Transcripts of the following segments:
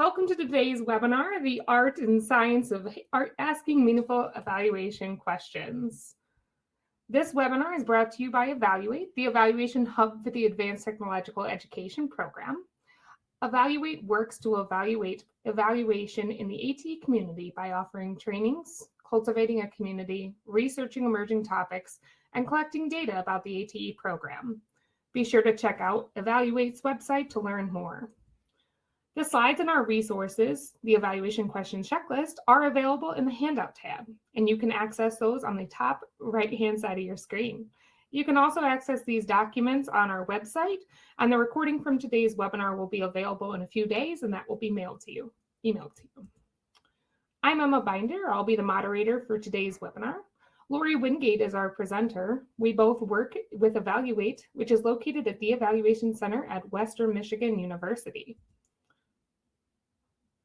Welcome to today's webinar, The Art and Science of Art Asking Meaningful Evaluation Questions. This webinar is brought to you by Evaluate, the evaluation hub for the Advanced Technological Education Program. Evaluate works to evaluate evaluation in the ATE community by offering trainings, cultivating a community, researching emerging topics, and collecting data about the ATE program. Be sure to check out Evaluate's website to learn more. The slides and our resources, the evaluation question checklist, are available in the handout tab, and you can access those on the top right-hand side of your screen. You can also access these documents on our website, and the recording from today's webinar will be available in a few days, and that will be mailed to you, emailed to you. I'm Emma Binder. I'll be the moderator for today's webinar. Lori Wingate is our presenter. We both work with Evaluate, which is located at the Evaluation Center at Western Michigan University.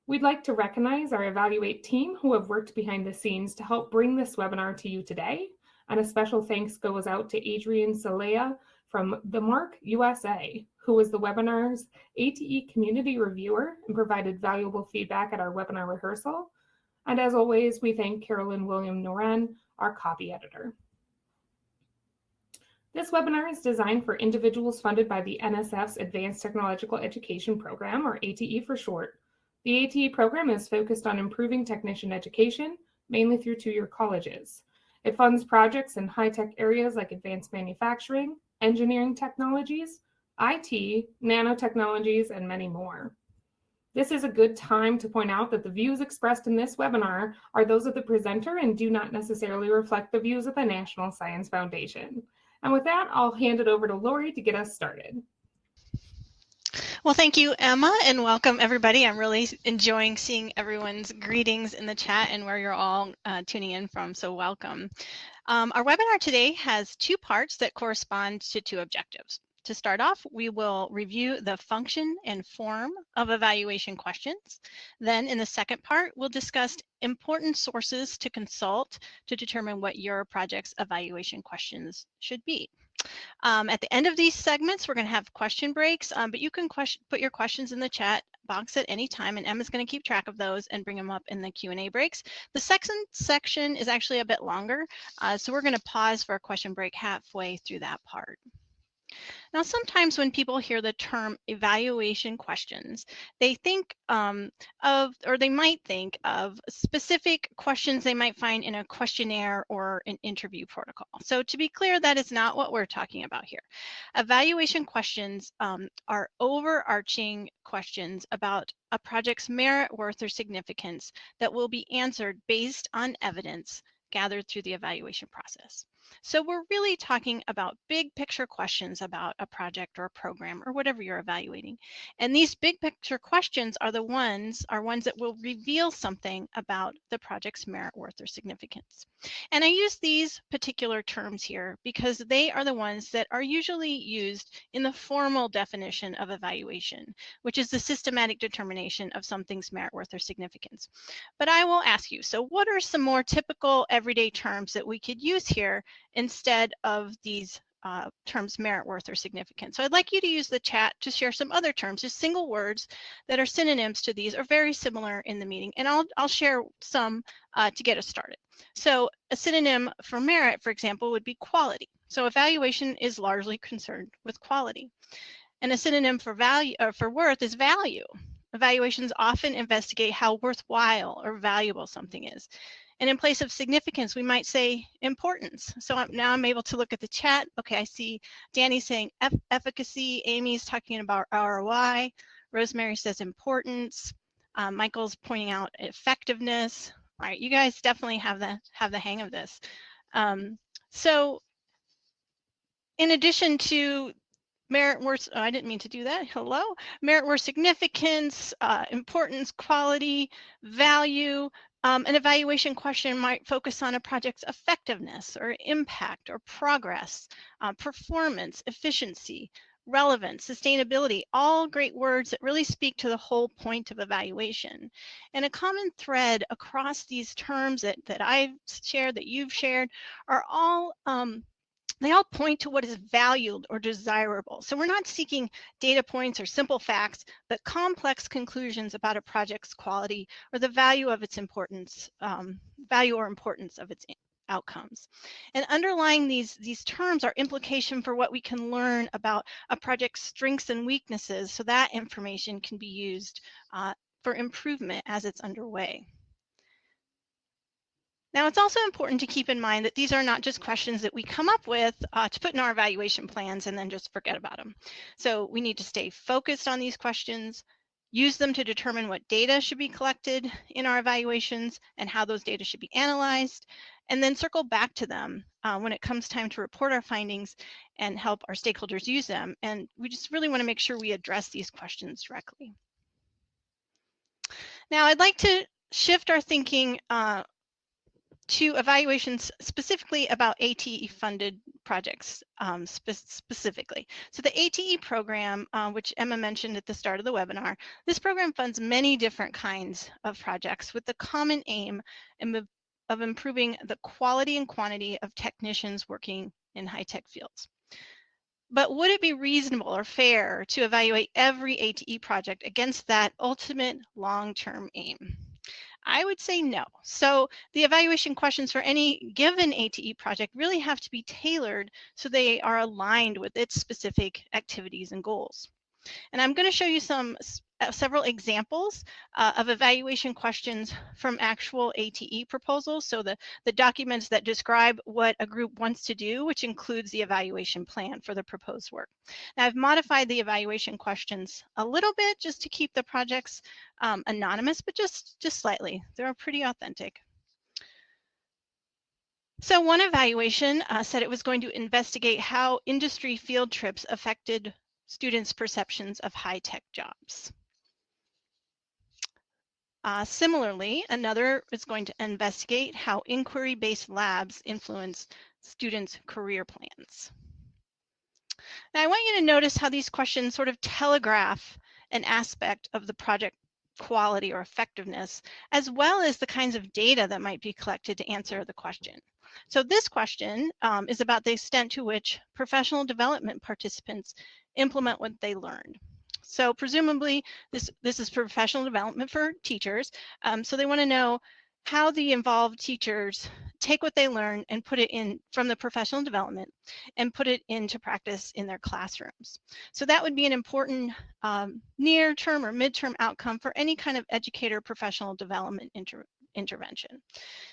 We'd like to recognize our Evaluate team who have worked behind the scenes to help bring this webinar to you today. And a special thanks goes out to Adrian Salea from the Mark USA, who was the webinar's ATE community reviewer and provided valuable feedback at our webinar rehearsal. And as always, we thank Carolyn William Noren, our copy editor. This webinar is designed for individuals funded by the NSF's Advanced Technological Education Program, or ATE for short, the ATE program is focused on improving technician education, mainly through two-year colleges. It funds projects in high-tech areas like advanced manufacturing, engineering technologies, IT, nanotechnologies, and many more. This is a good time to point out that the views expressed in this webinar are those of the presenter and do not necessarily reflect the views of the National Science Foundation. And with that, I'll hand it over to Lori to get us started. Well, thank you, Emma, and welcome everybody. I'm really enjoying seeing everyone's greetings in the chat and where you're all uh, tuning in from, so welcome. Um, our webinar today has two parts that correspond to two objectives. To start off, we will review the function and form of evaluation questions. Then in the second part, we'll discuss important sources to consult to determine what your project's evaluation questions should be. Um, at the end of these segments, we're going to have question breaks, um, but you can question, put your questions in the chat box at any time, and Emma's going to keep track of those and bring them up in the Q&A breaks. The second section is actually a bit longer, uh, so we're going to pause for a question break halfway through that part. Now, sometimes when people hear the term evaluation questions, they think um, of, or they might think of specific questions they might find in a questionnaire or an interview protocol. So to be clear, that is not what we're talking about here. Evaluation questions um, are overarching questions about a project's merit, worth, or significance that will be answered based on evidence gathered through the evaluation process. So we're really talking about big picture questions about a project or a program or whatever you're evaluating. And these big picture questions are the ones are ones that will reveal something about the project's merit, worth, or significance. And I use these particular terms here because they are the ones that are usually used in the formal definition of evaluation, which is the systematic determination of something's merit, worth, or significance. But I will ask you, so what are some more typical everyday terms that we could use here instead of these uh, terms merit, worth, or significance. So I'd like you to use the chat to share some other terms, just single words that are synonyms to these or very similar in the meeting. And I'll, I'll share some uh, to get us started. So a synonym for merit, for example, would be quality. So evaluation is largely concerned with quality. And a synonym for value or for worth is value. Evaluations often investigate how worthwhile or valuable something is. And in place of significance, we might say importance. So I'm, now I'm able to look at the chat. Okay, I see Danny saying efficacy, Amy's talking about ROI, Rosemary says importance, um, Michael's pointing out effectiveness. All right, you guys definitely have the have the hang of this. Um, so in addition to merit worth, oh, I didn't mean to do that, hello, merit worth significance, uh, importance, quality, value, um, an evaluation question might focus on a project's effectiveness or impact or progress, uh, performance, efficiency, relevance, sustainability, all great words that really speak to the whole point of evaluation. And a common thread across these terms that, that I've shared, that you've shared, are all um, they all point to what is valued or desirable. So we're not seeking data points or simple facts, but complex conclusions about a project's quality or the value of its importance, um, value or importance of its outcomes. And underlying these, these terms are implication for what we can learn about a project's strengths and weaknesses so that information can be used uh, for improvement as it's underway. Now, it's also important to keep in mind that these are not just questions that we come up with uh, to put in our evaluation plans and then just forget about them. So we need to stay focused on these questions, use them to determine what data should be collected in our evaluations and how those data should be analyzed, and then circle back to them uh, when it comes time to report our findings and help our stakeholders use them. And we just really want to make sure we address these questions directly. Now, I'd like to shift our thinking uh, to evaluations specifically about ATE funded projects um, spe specifically. So the ATE program, uh, which Emma mentioned at the start of the webinar, this program funds many different kinds of projects with the common aim of improving the quality and quantity of technicians working in high-tech fields. But would it be reasonable or fair to evaluate every ATE project against that ultimate long-term aim? I would say no. So the evaluation questions for any given ATE project really have to be tailored so they are aligned with its specific activities and goals. And I'm going to show you some several examples uh, of evaluation questions from actual ATE proposals. So the, the documents that describe what a group wants to do, which includes the evaluation plan for the proposed work. Now I've modified the evaluation questions a little bit just to keep the projects um, anonymous, but just, just slightly. They're pretty authentic. So one evaluation uh, said it was going to investigate how industry field trips affected students' perceptions of high-tech jobs. Uh, similarly, another is going to investigate how inquiry-based labs influence students' career plans. Now, I want you to notice how these questions sort of telegraph an aspect of the project quality or effectiveness, as well as the kinds of data that might be collected to answer the question. So this question um, is about the extent to which professional development participants implement what they learned. So presumably this, this is professional development for teachers. Um, so they wanna know how the involved teachers take what they learn and put it in from the professional development and put it into practice in their classrooms. So that would be an important um, near term or midterm outcome for any kind of educator professional development inter intervention.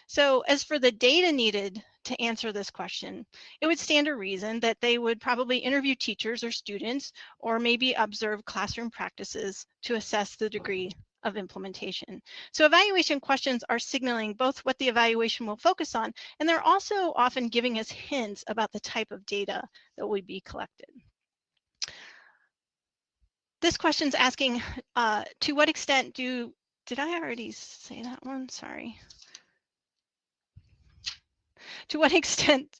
So as for the data needed to answer this question, it would stand to reason that they would probably interview teachers or students or maybe observe classroom practices to assess the degree of implementation. So evaluation questions are signaling both what the evaluation will focus on, and they're also often giving us hints about the type of data that would be collected. This question is asking, uh, to what extent do, did I already say that one? Sorry. To what extent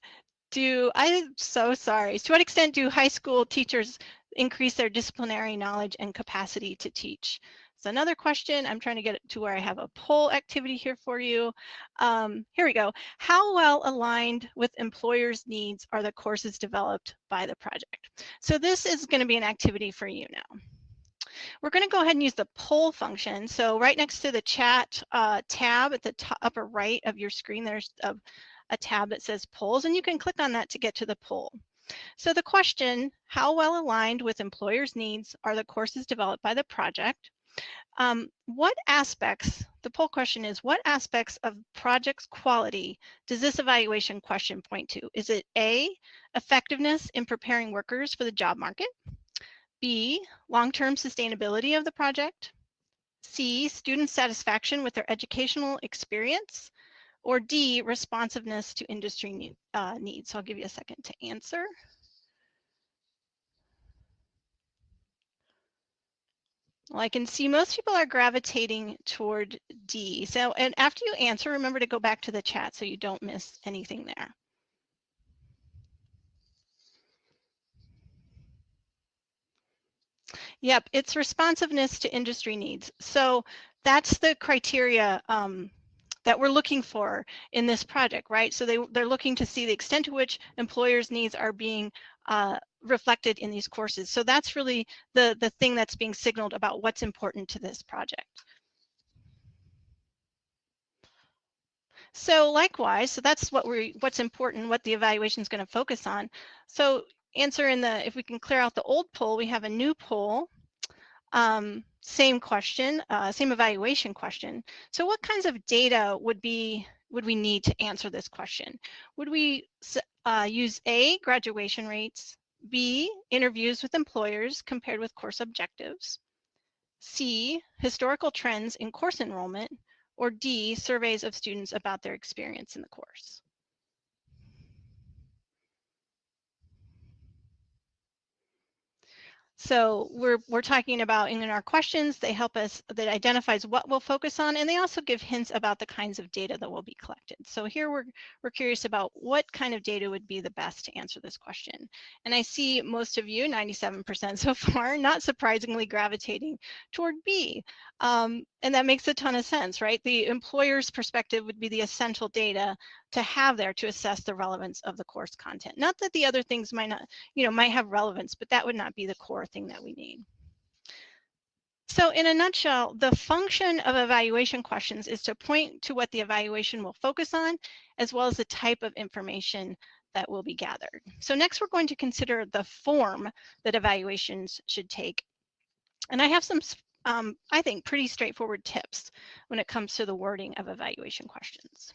do, I'm so sorry, to what extent do high school teachers increase their disciplinary knowledge and capacity to teach? So another question, I'm trying to get to where I have a poll activity here for you. Um, here we go. How well aligned with employers' needs are the courses developed by the project? So this is gonna be an activity for you now. We're going to go ahead and use the poll function. So right next to the chat uh, tab at the top, upper right of your screen, there's a, a tab that says polls, and you can click on that to get to the poll. So the question, how well aligned with employers' needs are the courses developed by the project? Um, what aspects, the poll question is, what aspects of project's quality does this evaluation question point to? Is it A, effectiveness in preparing workers for the job market? B, long-term sustainability of the project? C, student satisfaction with their educational experience? Or D, responsiveness to industry need, uh, needs? So I'll give you a second to answer. Well, I can see most people are gravitating toward D. So, and after you answer, remember to go back to the chat so you don't miss anything there. Yep, it's responsiveness to industry needs. So that's the criteria um, that we're looking for in this project, right? So they, they're looking to see the extent to which employers' needs are being uh, reflected in these courses. So that's really the, the thing that's being signaled about what's important to this project. So likewise, so that's what we what's important, what the evaluation is going to focus on. So answer in the, if we can clear out the old poll, we have a new poll. Um, same question, uh, same evaluation question. So what kinds of data would be would we need to answer this question? Would we uh, use A, graduation rates, B, interviews with employers compared with course objectives, C, historical trends in course enrollment, or D, surveys of students about their experience in the course. So we're, we're talking about in our questions, they help us, that identifies what we'll focus on, and they also give hints about the kinds of data that will be collected. So here we're, we're curious about what kind of data would be the best to answer this question. And I see most of you, 97% so far, not surprisingly gravitating toward B. Um, and that makes a ton of sense, right? The employer's perspective would be the essential data to have there to assess the relevance of the course content. Not that the other things might not, you know, might have relevance, but that would not be the core thing that we need. So in a nutshell, the function of evaluation questions is to point to what the evaluation will focus on, as well as the type of information that will be gathered. So next we're going to consider the form that evaluations should take. And I have some, um, I think, pretty straightforward tips when it comes to the wording of evaluation questions.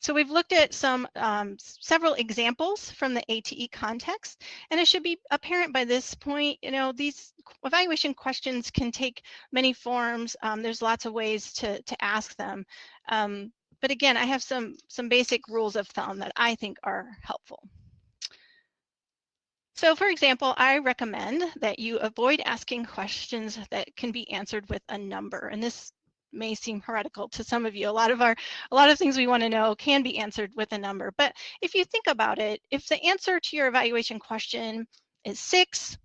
So we've looked at some um, several examples from the ATE context, and it should be apparent by this point, you know, these evaluation questions can take many forms. Um, there's lots of ways to, to ask them. Um, but again, I have some, some basic rules of thumb that I think are helpful. So for example, I recommend that you avoid asking questions that can be answered with a number. And this may seem heretical to some of you. A lot of our, a lot of things we want to know can be answered with a number. But if you think about it, if the answer to your evaluation question is six,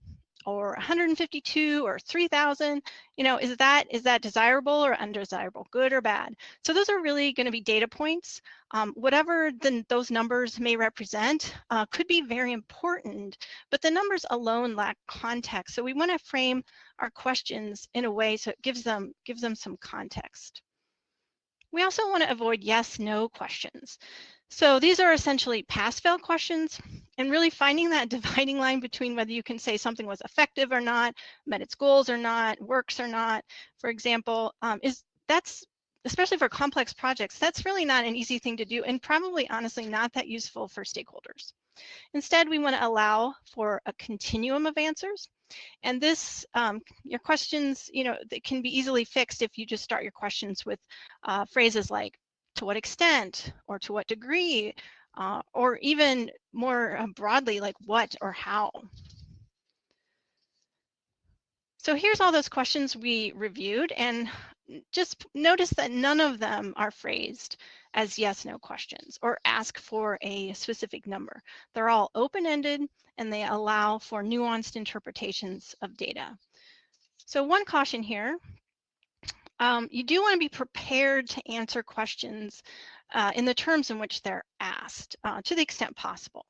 or 152 or 3000 you know is that is that desirable or undesirable good or bad? So those are really going to be data points. Um, whatever those numbers may represent uh, could be very important but the numbers alone lack context. So we want to frame our questions in a way so it gives them gives them some context. We also want to avoid yes no questions so these are essentially pass-fail questions and really finding that dividing line between whether you can say something was effective or not, met its goals or not, works or not, for example, um, is that's especially for complex projects, that's really not an easy thing to do and probably honestly not that useful for stakeholders. Instead, we want to allow for a continuum of answers. And this, um, your questions, you know, they can be easily fixed if you just start your questions with uh, phrases like to what extent or to what degree, uh, or even more uh, broadly, like what or how. So here's all those questions we reviewed and just notice that none of them are phrased as yes, no questions or ask for a specific number. They're all open-ended and they allow for nuanced interpretations of data. So one caution here um, you do want to be prepared to answer questions uh, in the terms in which they're asked uh, to the extent possible.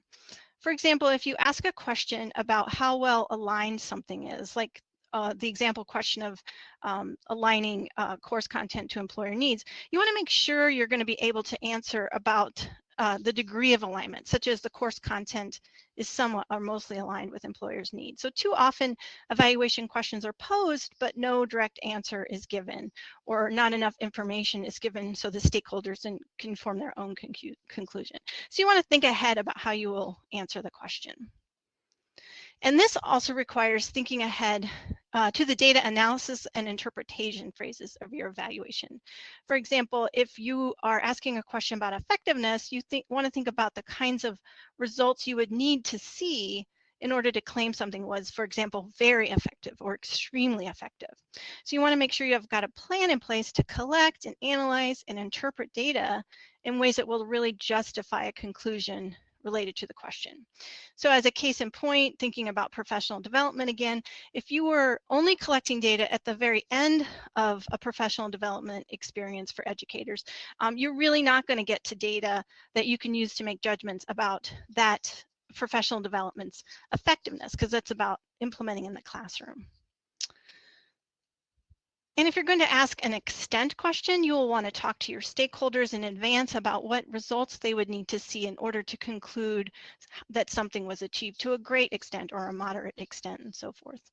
For example, if you ask a question about how well aligned something is, like uh, the example question of um, aligning uh, course content to employer needs, you want to make sure you're going to be able to answer about uh, the degree of alignment, such as the course content is somewhat or mostly aligned with employers' needs. So too often evaluation questions are posed, but no direct answer is given or not enough information is given so the stakeholders can form their own conclusion. So you want to think ahead about how you will answer the question. And this also requires thinking ahead uh, to the data analysis and interpretation phrases of your evaluation. For example, if you are asking a question about effectiveness, you think, want to think about the kinds of results you would need to see in order to claim something was, for example, very effective or extremely effective. So you want to make sure you have got a plan in place to collect and analyze and interpret data in ways that will really justify a conclusion related to the question. So as a case in point, thinking about professional development again, if you were only collecting data at the very end of a professional development experience for educators, um, you're really not going to get to data that you can use to make judgments about that professional development's effectiveness because that's about implementing in the classroom. And if you're going to ask an extent question, you will want to talk to your stakeholders in advance about what results they would need to see in order to conclude that something was achieved to a great extent or a moderate extent and so forth.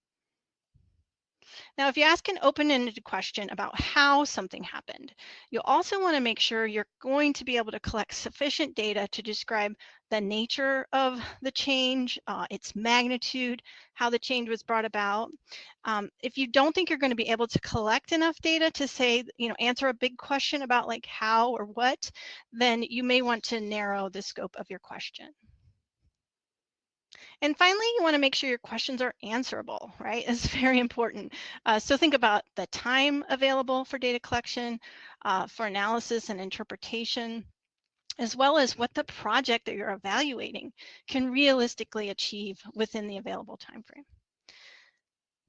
Now, if you ask an open-ended question about how something happened, you'll also want to make sure you're going to be able to collect sufficient data to describe the nature of the change, uh, its magnitude, how the change was brought about. Um, if you don't think you're going to be able to collect enough data to say, you know, answer a big question about like how or what, then you may want to narrow the scope of your question. And finally, you want to make sure your questions are answerable, right? It's very important. Uh, so think about the time available for data collection, uh, for analysis and interpretation, as well as what the project that you're evaluating can realistically achieve within the available time frame.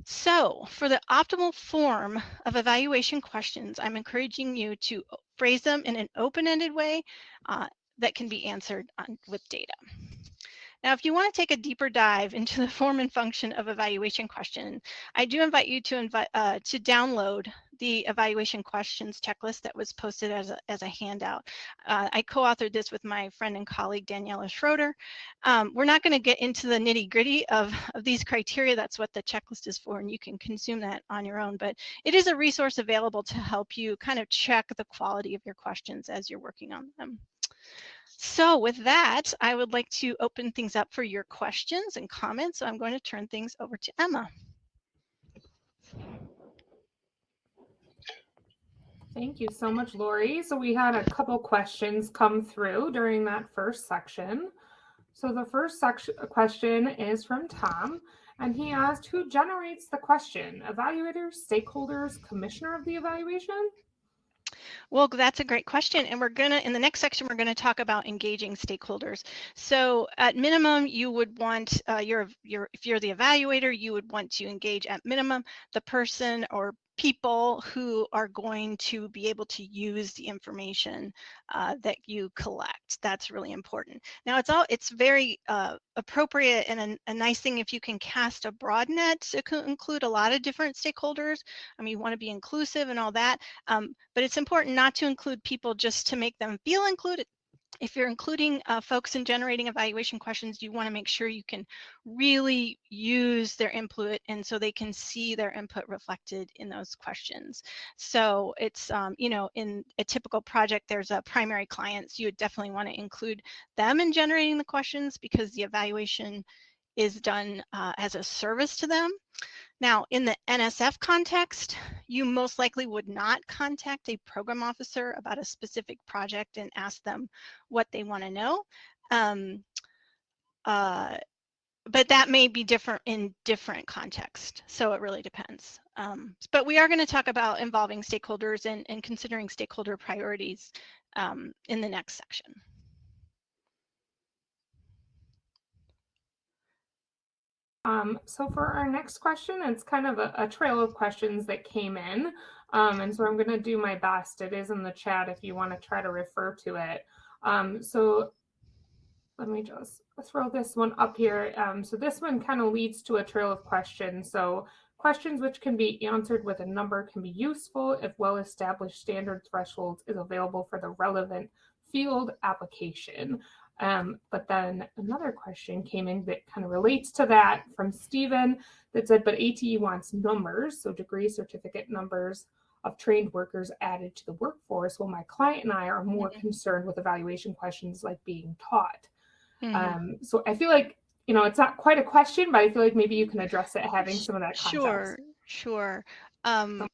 So for the optimal form of evaluation questions, I'm encouraging you to phrase them in an open-ended way uh, that can be answered on, with data. Now, if you want to take a deeper dive into the form and function of evaluation question, I do invite you to invite uh, to download the evaluation questions checklist that was posted as a, as a handout. Uh, I co-authored this with my friend and colleague Daniela Schroeter. Um, we're not going to get into the nitty gritty of, of these criteria. That's what the checklist is for, and you can consume that on your own. But it is a resource available to help you kind of check the quality of your questions as you're working on them. So with that, I would like to open things up for your questions and comments. So I'm going to turn things over to Emma. Thank you so much, Lori. So we had a couple questions come through during that first section. So the first section question is from Tom, and he asked, who generates the question? Evaluators, stakeholders, commissioner of the evaluation? Well, that's a great question. And we're going to, in the next section, we're going to talk about engaging stakeholders. So at minimum, you would want uh, your, your, if you're the evaluator, you would want to engage at minimum the person or people who are going to be able to use the information uh, that you collect. That's really important. Now it's all it's very uh, appropriate and a, a, nice thing if you can cast a broad net to include a lot of different stakeholders. I mean, you want to be inclusive and all that, um, but it's important not to include people just to make them feel included if you're including uh, folks in generating evaluation questions, you want to make sure you can really use their input and so they can see their input reflected in those questions. So it's, um, you know, in a typical project, there's a primary client, so you would definitely want to include them in generating the questions because the evaluation is done uh, as a service to them. Now, in the NSF context, you most likely would not contact a program officer about a specific project and ask them what they want to know. Um, uh, but that may be different in different contexts. So it really depends. Um, but we are going to talk about involving stakeholders and, and considering stakeholder priorities um, in the next section. Um, so for our next question, it's kind of a, a trail of questions that came in. Um, and so I'm going to do my best. It is in the chat if you want to try to refer to it. Um, so let me just throw this one up here. Um, so this one kind of leads to a trail of questions. So questions which can be answered with a number can be useful if well-established standard thresholds is available for the relevant field application. Um, but then another question came in that kind of relates to that from Stephen that said, but ATE wants numbers, so degree certificate numbers of trained workers added to the workforce, while my client and I are more mm -hmm. concerned with evaluation questions like being taught. Mm -hmm. um, so I feel like, you know, it's not quite a question, but I feel like maybe you can address it having some of that context. Sure, sure. Um,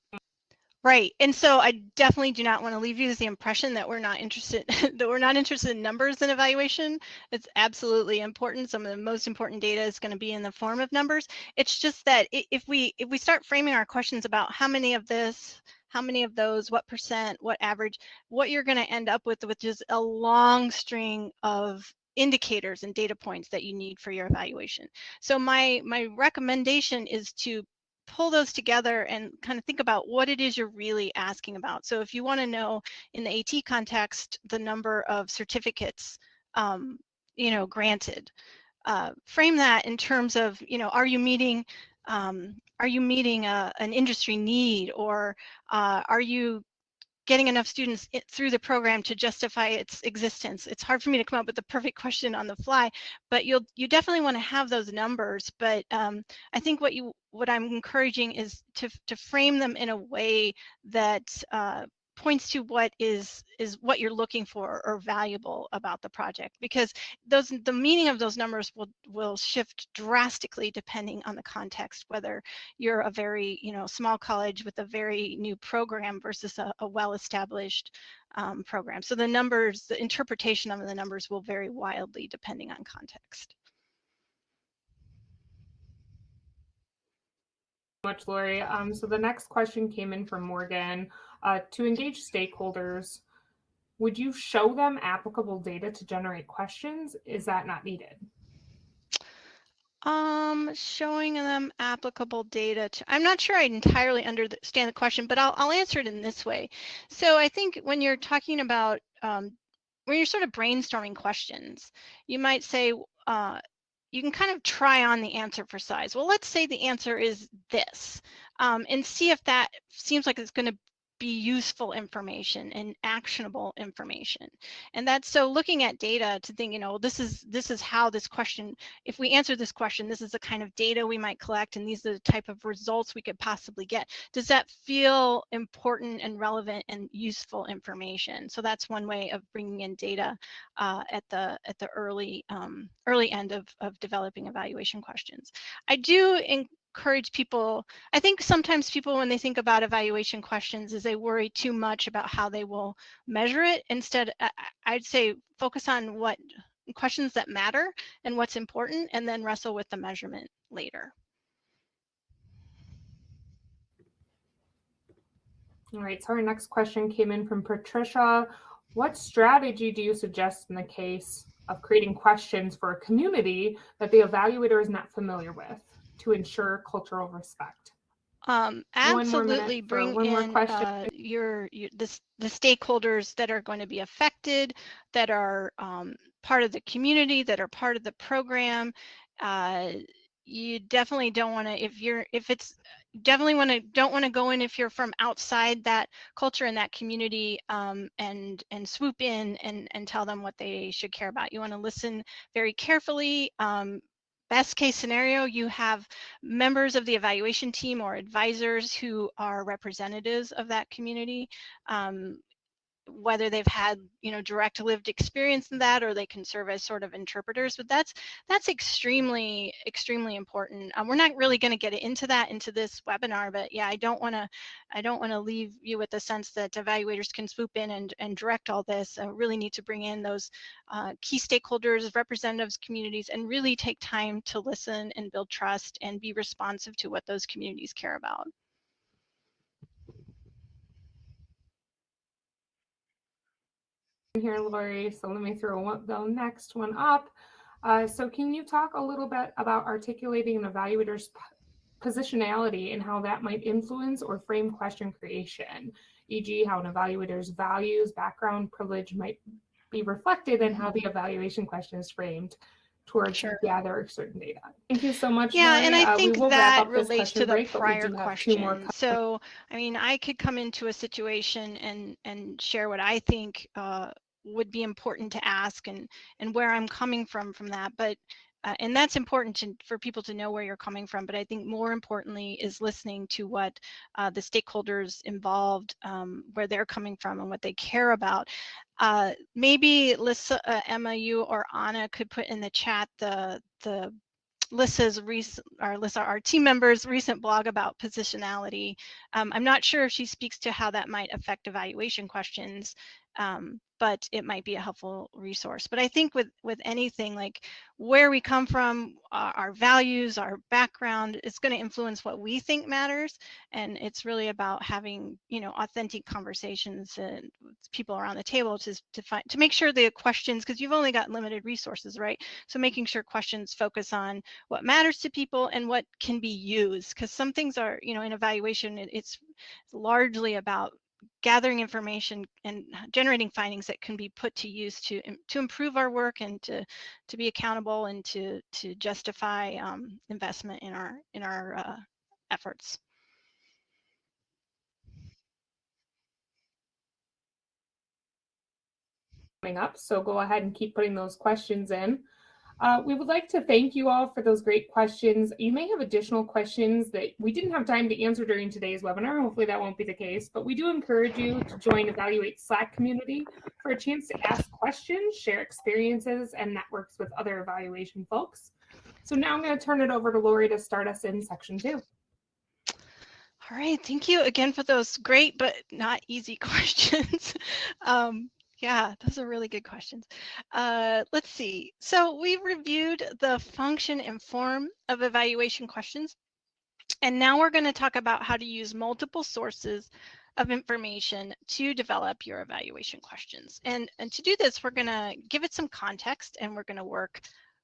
Right. And so I definitely do not want to leave you with the impression that we're not interested that we're not interested in numbers in evaluation. It's absolutely important. Some of the most important data is going to be in the form of numbers. It's just that if we if we start framing our questions about how many of this, how many of those, what percent, what average, what you're going to end up with which is a long string of indicators and data points that you need for your evaluation. So my my recommendation is to pull those together and kind of think about what it is you're really asking about. So if you want to know in the AT context the number of certificates, um, you know, granted, uh, frame that in terms of, you know, are you meeting um, are you meeting a, an industry need or uh, are you getting enough students through the program to justify its existence. It's hard for me to come up with the perfect question on the fly, but you'll you definitely want to have those numbers. But um, I think what you what I'm encouraging is to to frame them in a way that uh, points to what is is what you're looking for or valuable about the project because those the meaning of those numbers will will shift drastically depending on the context whether you're a very you know small college with a very new program versus a, a well-established um, program so the numbers the interpretation of the numbers will vary wildly depending on context much, Lori. Um, so the next question came in from Morgan. Uh, to engage stakeholders, would you show them applicable data to generate questions? Is that not needed? Um, showing them applicable data. To, I'm not sure I entirely understand the question, but I'll, I'll answer it in this way. So I think when you're talking about, um, when you're sort of brainstorming questions, you might say, uh, you can kind of try on the answer for size. Well, let's say the answer is this, um, and see if that seems like it's going to be useful information and actionable information. And that's so looking at data to think you know this is this is how this question if we answer this question this is the kind of data we might collect and these are the type of results we could possibly get. Does that feel important and relevant and useful information? So that's one way of bringing in data uh, at the at the early um, early end of, of developing evaluation questions. I do in, encourage people i think sometimes people when they think about evaluation questions is they worry too much about how they will measure it. Instead i'd say focus on what questions that matter and what's important and then wrestle with the measurement later. All right so our next question came in from patricia. What strategy do you suggest in the case of creating questions for a community that the evaluator is not familiar with to ensure cultural respect? Um, absolutely bring in uh, your, your the, the stakeholders that are going to be affected, that are um, part of the community, that are part of the program. Uh, you definitely don't want to if you're if it's definitely want to don't want to go in if you're from outside that culture and that community um, and and swoop in and and tell them what they should care about you want to listen very carefully um, best case scenario, you have members of the evaluation team or advisors who are representatives of that community. Um, whether they've had you know direct lived experience in that or they can serve as sort of interpreters but that's that's extremely extremely important. Um, we're not really going to get into that into this webinar but yeah i don't want to i don't want to leave you with the sense that evaluators can swoop in and, and direct all this. Uh, really need to bring in those uh, key stakeholders representatives communities and really take time to listen and build trust and be responsive to what those communities care about here, Lori. So let me throw one, the next one up. Uh, so can you talk a little bit about articulating an evaluator's positionality and how that might influence or frame question creation, e.g. how an evaluator's values, background, privilege might be reflected in how the evaluation question is framed towards sure. gather certain data. Thank you so much. Yeah, Lori. and I uh, think that relates to the break, prior question. So, I mean, I could come into a situation and and share what I think uh, would be important to ask and and where I'm coming from from that. But uh, and that's important to, for people to know where you're coming from. But I think more importantly is listening to what uh, the stakeholders involved, um, where they're coming from and what they care about. Uh, maybe Lisa, uh, Emma, you or Anna could put in the chat the the Lyssa's recent, or Lyssa, our team members' recent blog about positionality. Um, I'm not sure if she speaks to how that might affect evaluation questions, um, but it might be a helpful resource. But I think with with anything like where we come from, our, our values, our background, it's going to influence what we think matters, and it's really about having you know authentic conversations and people around the table to, to find to make sure the questions because you've only got limited resources right so making sure questions focus on what matters to people and what can be used because some things are you know in evaluation it, it's largely about gathering information and generating findings that can be put to use to to improve our work and to to be accountable and to to justify um, investment in our in our uh, efforts. Coming up, so go ahead and keep putting those questions in. Uh, we would like to thank you all for those great questions. You may have additional questions that we didn't have time to answer during today's webinar. Hopefully that won't be the case, but we do encourage you to join Evaluate Slack community for a chance to ask questions, share experiences, and networks with other evaluation folks. So now I'm going to turn it over to Lori to start us in section two. All right, thank you again for those great but not easy questions. um, yeah, those are really good questions. Uh, let's see. So we reviewed the function and form of evaluation questions. And now we're going to talk about how to use multiple sources of information to develop your evaluation questions. And, and to do this, we're going to give it some context and we're going to work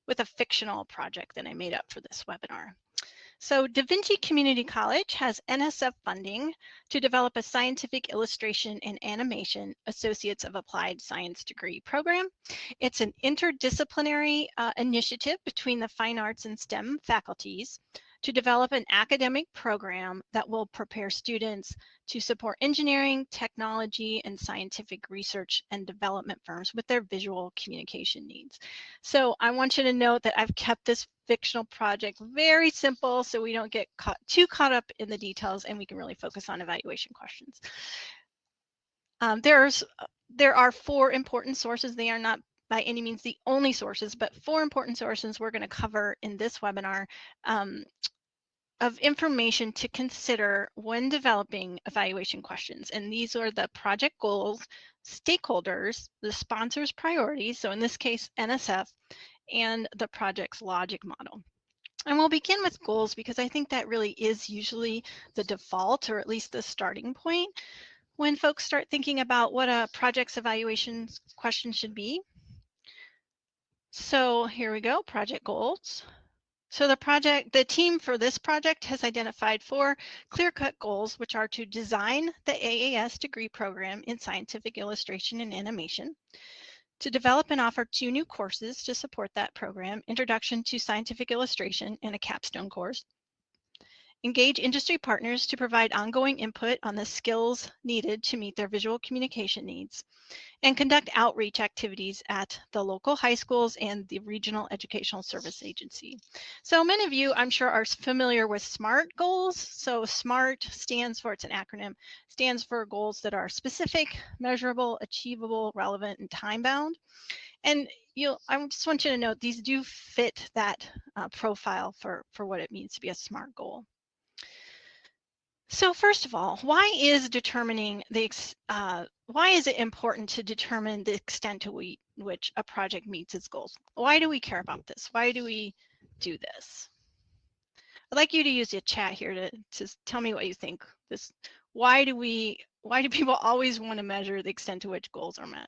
with a fictional project that I made up for this webinar. So Da Vinci Community College has NSF funding to develop a scientific illustration and animation Associates of Applied Science degree program. It's an interdisciplinary uh, initiative between the fine arts and STEM faculties to develop an academic program that will prepare students to support engineering, technology, and scientific research and development firms with their visual communication needs. So I want you to note that I've kept this fictional project very simple so we don't get caught, too caught up in the details and we can really focus on evaluation questions. Um, there's, there are four important sources. They are not by any means the only sources, but four important sources we're going to cover in this webinar um, of information to consider when developing evaluation questions. And these are the project goals, stakeholders, the sponsor's priorities, so in this case, NSF, and the project's logic model. And we'll begin with goals because I think that really is usually the default or at least the starting point when folks start thinking about what a project's evaluation question should be. So here we go, project goals. So the project, the team for this project has identified four clear-cut goals, which are to design the AAS degree program in scientific illustration and animation, to develop and offer two new courses to support that program, Introduction to Scientific Illustration and a capstone course, engage industry partners to provide ongoing input on the skills needed to meet their visual communication needs, and conduct outreach activities at the local high schools and the Regional Educational Service Agency. So many of you, I'm sure, are familiar with SMART goals. So SMART stands for, it's an acronym, stands for goals that are specific, measurable, achievable, relevant, and time-bound. And you I just want you to note these do fit that uh, profile for, for what it means to be a SMART goal. So first of all, why is determining the, uh, why is it important to determine the extent to we, which a project meets its goals? Why do we care about this? Why do we do this? I'd like you to use your chat here to, to tell me what you think. This, why do we, why do people always want to measure the extent to which goals are met?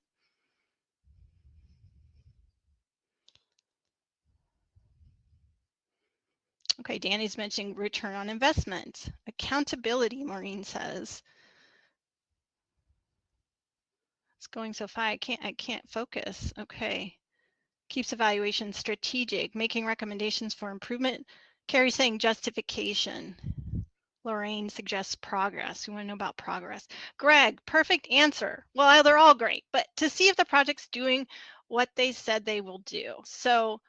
Okay, Danny's mentioning return on investment. Accountability, Maureen says. It's going so far, I can't, I can't focus. Okay. Keeps evaluation strategic, making recommendations for improvement. Carrie saying justification. Lorraine suggests progress. We want to know about progress. Greg, perfect answer. Well, they're all great, but to see if the project's doing what they said they will do. So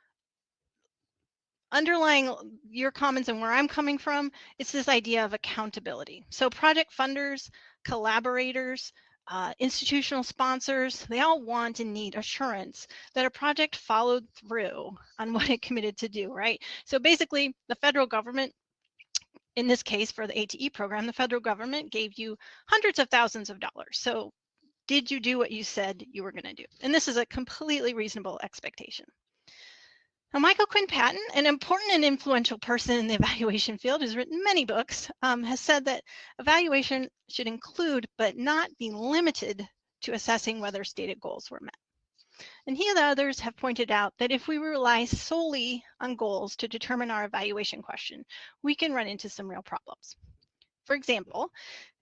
underlying your comments and where I'm coming from, it's this idea of accountability. So project funders, collaborators, uh, institutional sponsors, they all want and need assurance that a project followed through on what it committed to do, right? So basically, the federal government, in this case for the ATE program, the federal government gave you hundreds of thousands of dollars. So did you do what you said you were going to do? And this is a completely reasonable expectation. Now, Michael Quinn Patton, an important and influential person in the evaluation field who's written many books, um, has said that evaluation should include but not be limited to assessing whether stated goals were met. And here the others have pointed out that if we rely solely on goals to determine our evaluation question, we can run into some real problems. For example,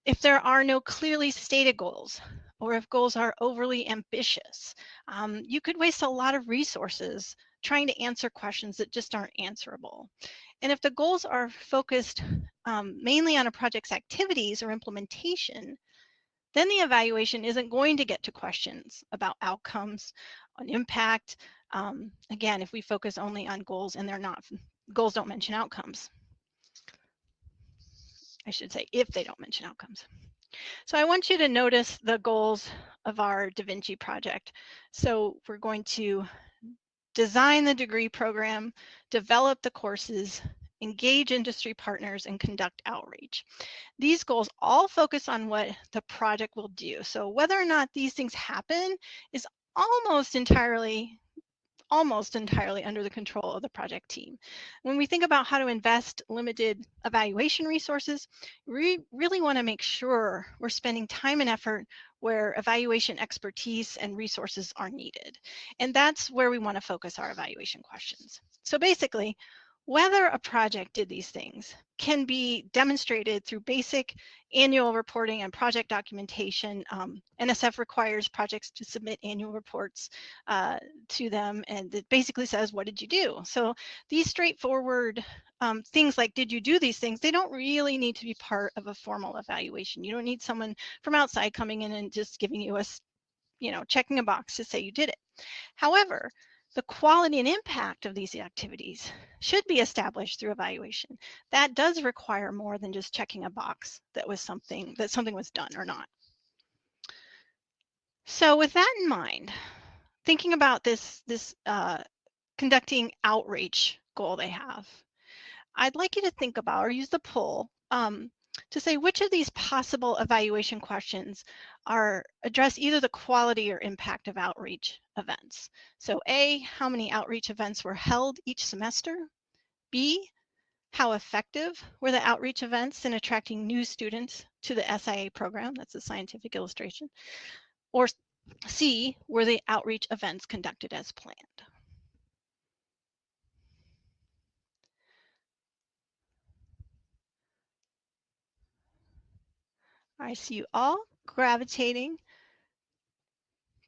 if there are no clearly stated goals, or if goals are overly ambitious, um, you could waste a lot of resources trying to answer questions that just aren't answerable. And if the goals are focused um, mainly on a project's activities or implementation, then the evaluation isn't going to get to questions about outcomes, on impact. Um, again, if we focus only on goals and they're not, goals don't mention outcomes. I should say if they don't mention outcomes. So I want you to notice the goals of our Da Vinci project. So we're going to design the degree program, develop the courses, engage industry partners, and conduct outreach. These goals all focus on what the project will do. So whether or not these things happen is almost entirely almost entirely under the control of the project team. When we think about how to invest limited evaluation resources, we really want to make sure we're spending time and effort where evaluation expertise and resources are needed. And that's where we want to focus our evaluation questions. So basically, whether a project did these things can be demonstrated through basic annual reporting and project documentation. Um, NSF requires projects to submit annual reports uh, to them and it basically says, what did you do? So these straightforward um, things like, did you do these things? They don't really need to be part of a formal evaluation. You don't need someone from outside coming in and just giving you a, you know, checking a box to say you did it. However, the quality and impact of these activities should be established through evaluation. That does require more than just checking a box that was something that something was done or not. So with that in mind, thinking about this this uh, conducting outreach goal they have, I'd like you to think about or use the poll um, to say which of these possible evaluation questions are address either the quality or impact of outreach events. So A, how many outreach events were held each semester? B, how effective were the outreach events in attracting new students to the SIA program? That's a scientific illustration. Or C, were the outreach events conducted as planned? I see you all gravitating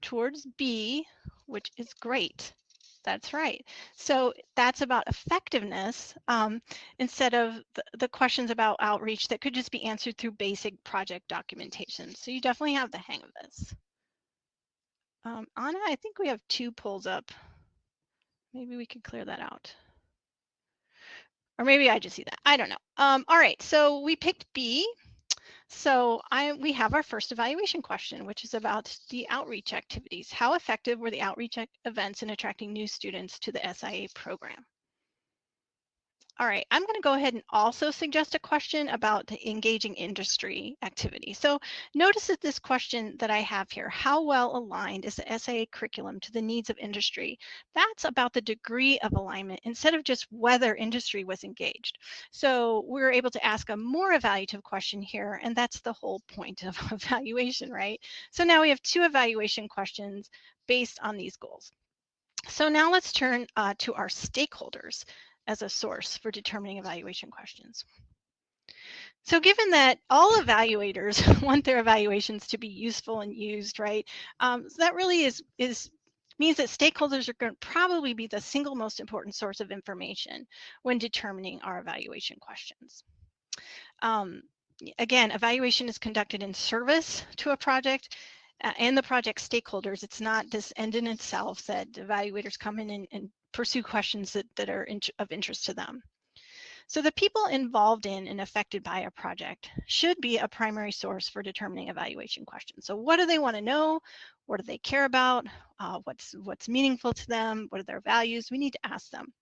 towards B, which is great. That's right. So that's about effectiveness um, instead of the, the, questions about outreach that could just be answered through basic project documentation. So you definitely have the hang of this. Um, Anna, I think we have two pulls up. Maybe we could clear that out. Or maybe I just see that. I don't know. Um, all right, so we picked B so I, we have our first evaluation question, which is about the outreach activities. How effective were the outreach events in attracting new students to the SIA program? All right, I'm going to go ahead and also suggest a question about engaging industry activity. So notice that this question that I have here, how well aligned is the SAA curriculum to the needs of industry? That's about the degree of alignment instead of just whether industry was engaged. So we're able to ask a more evaluative question here, and that's the whole point of evaluation, right? So now we have two evaluation questions based on these goals. So now let's turn uh, to our stakeholders as a source for determining evaluation questions. So given that all evaluators want their evaluations to be useful and used, right, um, so that really is, is means that stakeholders are going to probably be the single most important source of information when determining our evaluation questions. Um, again, evaluation is conducted in service to a project uh, and the project stakeholders. It's not this end in itself that evaluators come in and, and pursue questions that, that are in, of interest to them. So the people involved in and affected by a project should be a primary source for determining evaluation questions. So what do they want to know? What do they care about? Uh, what's, what's meaningful to them? What are their values? We need to ask them.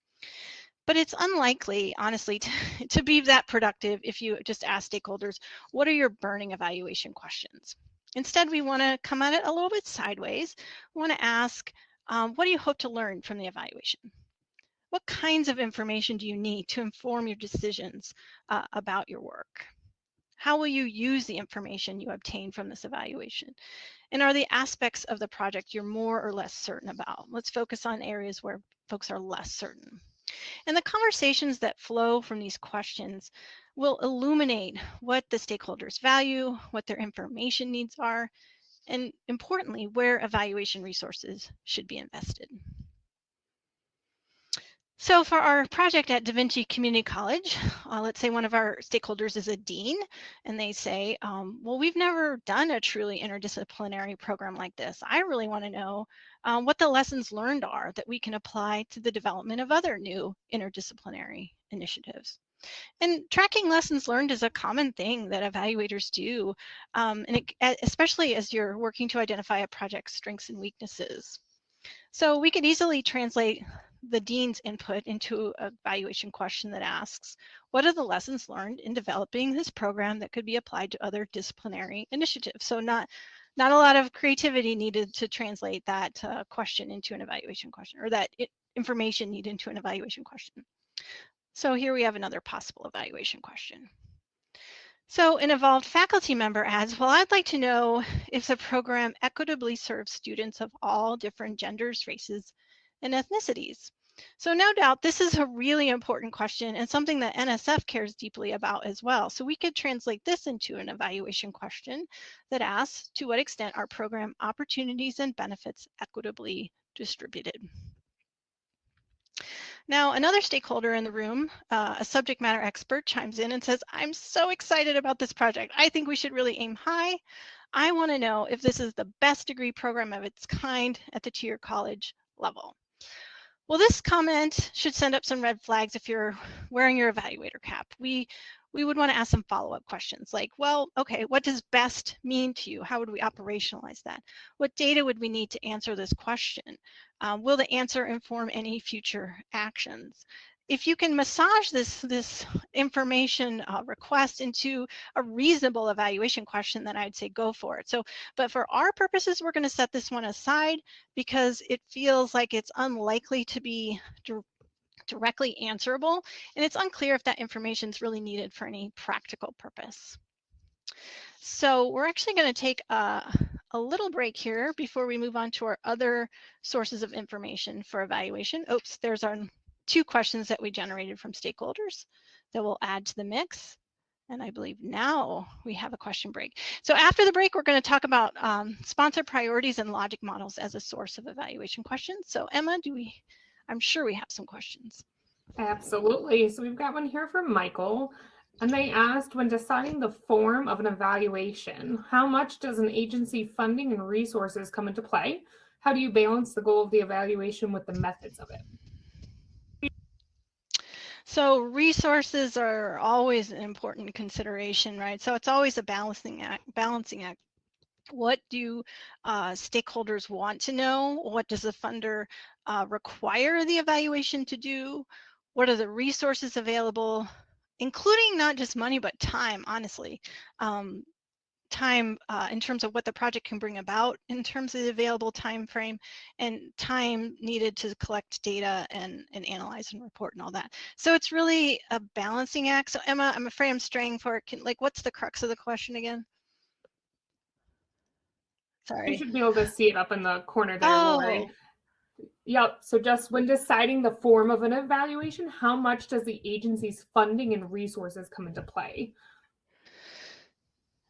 But it's unlikely, honestly, to, to be that productive if you just ask stakeholders, what are your burning evaluation questions? Instead, we want to come at it a little bit sideways. We want to ask, um, what do you hope to learn from the evaluation? What kinds of information do you need to inform your decisions uh, about your work? How will you use the information you obtain from this evaluation? And are the aspects of the project you're more or less certain about? Let's focus on areas where folks are less certain. And the conversations that flow from these questions will illuminate what the stakeholders value, what their information needs are, and importantly, where evaluation resources should be invested. So for our project at Da Vinci Community College, uh, let's say one of our stakeholders is a dean, and they say, um, well, we've never done a truly interdisciplinary program like this. I really want to know um, what the lessons learned are that we can apply to the development of other new interdisciplinary initiatives. And tracking lessons learned is a common thing that evaluators do, um, and it, especially as you're working to identify a project's strengths and weaknesses. So we could easily translate the dean's input into a evaluation question that asks, what are the lessons learned in developing this program that could be applied to other disciplinary initiatives? So not, not a lot of creativity needed to translate that uh, question into an evaluation question or that it, information needed into an evaluation question. So here we have another possible evaluation question. So an involved faculty member adds, well, I'd like to know if the program equitably serves students of all different genders, races, and ethnicities. So no doubt this is a really important question and something that NSF cares deeply about as well. So we could translate this into an evaluation question that asks to what extent are program opportunities and benefits equitably distributed. Now, another stakeholder in the room, uh, a subject matter expert, chimes in and says, I'm so excited about this project. I think we should really aim high. I want to know if this is the best degree program of its kind at the two-year college level. Well, this comment should send up some red flags if you're wearing your evaluator cap. We we would want to ask some follow-up questions like, well, okay, what does best mean to you? How would we operationalize that? What data would we need to answer this question? Um, will the answer inform any future actions? if you can massage this this information uh, request into a reasonable evaluation question, then I'd say go for it. So, but for our purposes, we're going to set this one aside because it feels like it's unlikely to be directly answerable, and it's unclear if that information is really needed for any practical purpose. So we're actually going to take a, a little break here before we move on to our other sources of information for evaluation. Oops, there's our two questions that we generated from stakeholders that we'll add to the mix. And I believe now we have a question break. So after the break, we're going to talk about um, sponsor priorities and logic models as a source of evaluation questions. So Emma, do we, I'm sure we have some questions. Absolutely. So we've got one here from Michael. And they asked when deciding the form of an evaluation, how much does an agency funding and resources come into play? How do you balance the goal of the evaluation with the methods of it? So resources are always an important consideration, right? So it's always a balancing act. Balancing act. What do uh, stakeholders want to know? What does the funder uh, require the evaluation to do? What are the resources available? including not just money but time honestly um, time uh, in terms of what the project can bring about in terms of the available time frame and time needed to collect data and, and analyze and report and all that. So it's really a balancing act. So Emma, I'm afraid I'm straying for it. Can, like, what's the crux of the question again? Sorry. You should be able to see it up in the corner there, oh. Yep. So just when deciding the form of an evaluation, how much does the agency's funding and resources come into play?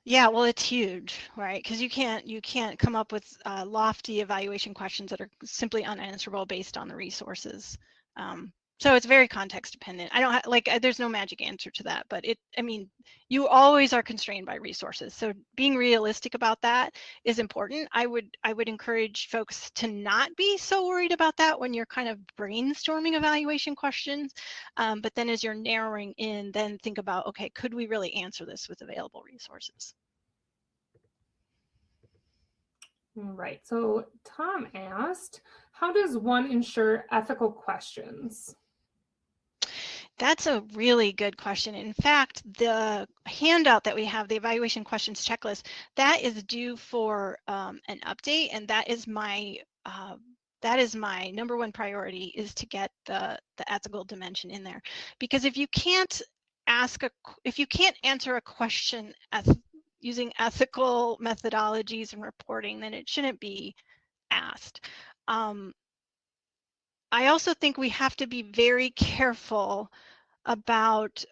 Yeah, well, it's huge, right? Because you can't you can't come up with uh, lofty evaluation questions that are simply unanswerable based on the resources. Um, so it's very context dependent. I don't have, like there's no magic answer to that, but it I mean you always are constrained by resources. So being realistic about that is important. I would I would encourage folks to not be so worried about that when you're kind of brainstorming evaluation questions. Um, but then as you're narrowing in, then think about okay, could we really answer this with available resources? Right. So Tom asked, how does one ensure ethical questions? That's a really good question. In fact, the handout that we have, the evaluation questions checklist, that is due for um, an update, and that is my uh, that is my number one priority is to get the the ethical dimension in there, because if you can't ask a, if you can't answer a question using ethical methodologies and reporting, then it shouldn't be asked. Um, I also think we have to be very careful about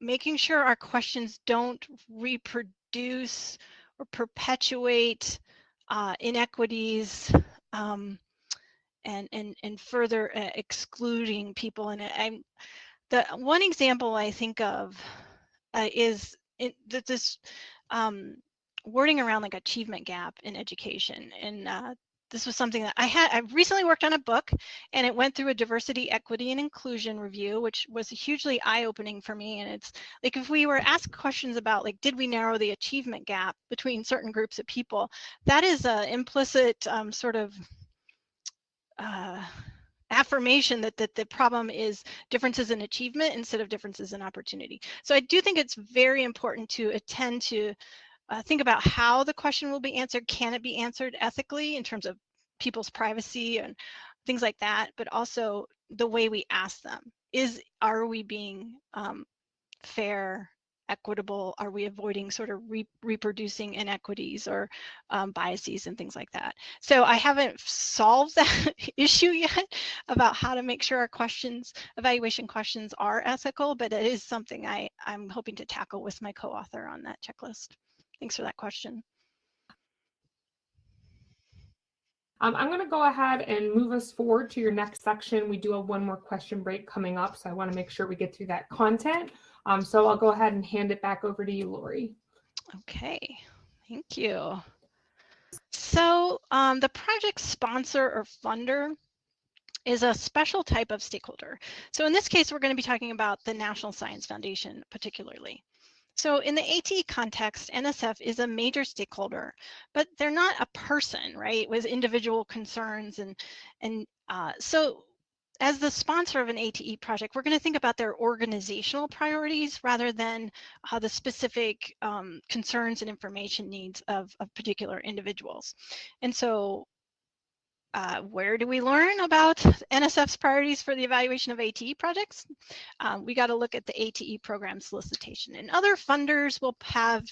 making sure our questions don't reproduce or perpetuate uh, inequities um, and, and, and further uh, excluding people. And I'm, the one example I think of uh, is that this um, wording around like achievement gap in education. And uh, this was something that I had, I recently worked on a book and it went through a diversity, equity, and inclusion review, which was hugely eye-opening for me. And it's like, if we were asked questions about like, did we narrow the achievement gap between certain groups of people, that is an implicit um, sort of uh, affirmation that, that the problem is differences in achievement instead of differences in opportunity. So I do think it's very important to attend to uh, think about how the question will be answered. Can it be answered ethically in terms of people's privacy and things like that, but also the way we ask them. Is are we being um, fair, equitable? Are we avoiding sort of re reproducing inequities or um, biases and things like that? So I haven't solved that issue yet about how to make sure our questions, evaluation questions are ethical, but it is something I, I'm hoping to tackle with my co-author on that checklist. Thanks for that question. Um, I'm going to go ahead and move us forward to your next section. We do have one more question break coming up, so I want to make sure we get through that content. Um, so I'll go ahead and hand it back over to you, Lori. Okay, thank you. So um, the project sponsor or funder is a special type of stakeholder. So in this case, we're going to be talking about the National Science Foundation particularly. So in the ATE context, NSF is a major stakeholder, but they're not a person, right, with individual concerns. And, and uh, so as the sponsor of an ATE project, we're going to think about their organizational priorities rather than uh, the specific um, concerns and information needs of, of particular individuals. And so uh, where do we learn about NSF's priorities for the evaluation of ATE projects? Um, we got to look at the ATE program solicitation. And other funders will have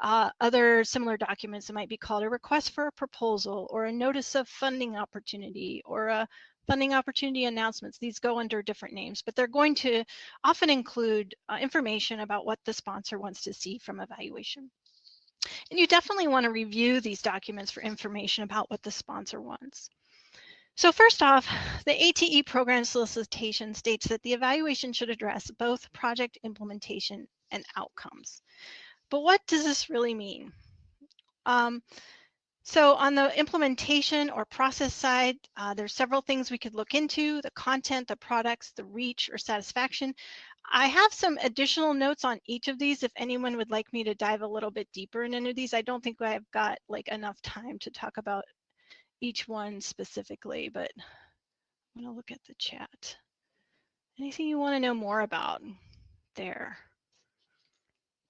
uh, other similar documents that might be called a request for a proposal or a notice of funding opportunity or a funding opportunity announcements. These go under different names, but they're going to often include uh, information about what the sponsor wants to see from evaluation. And you definitely want to review these documents for information about what the sponsor wants. So first off, the ATE program solicitation states that the evaluation should address both project implementation and outcomes. But what does this really mean? Um, so on the implementation or process side, uh, there's several things we could look into, the content, the products, the reach or satisfaction. I have some additional notes on each of these if anyone would like me to dive a little bit deeper in any of these. I don't think I've got like enough time to talk about each one specifically, but I'm going to look at the chat. Anything you want to know more about there?